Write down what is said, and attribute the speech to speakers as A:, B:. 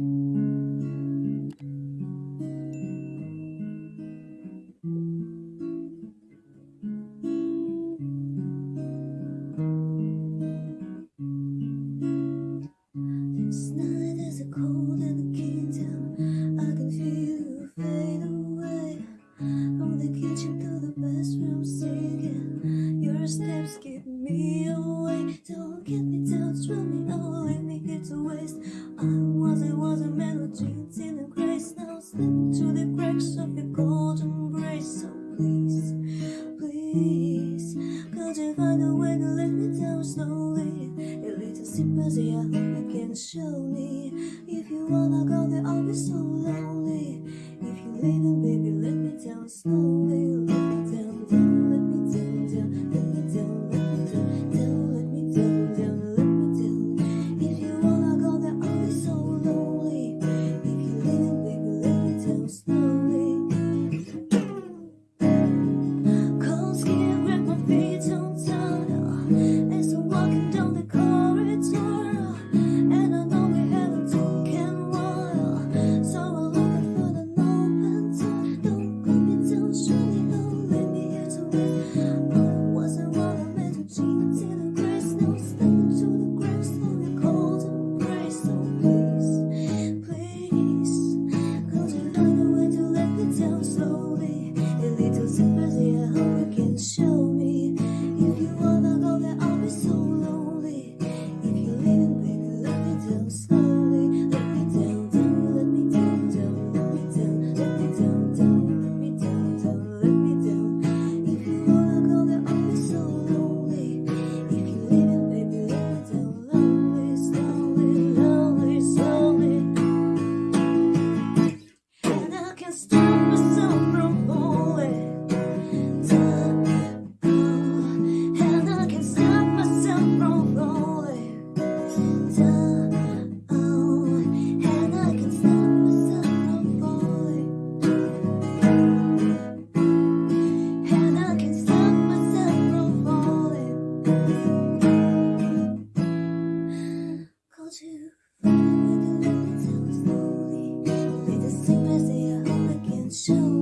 A: Mm-hmm. Was it was a melody? In the grace now. Slip into the cracks of your golden embrace So please, please Could you find a way to let me down slowly? A little sympathy I hope you can show me. If you wanna go there I'll be so lonely. soon.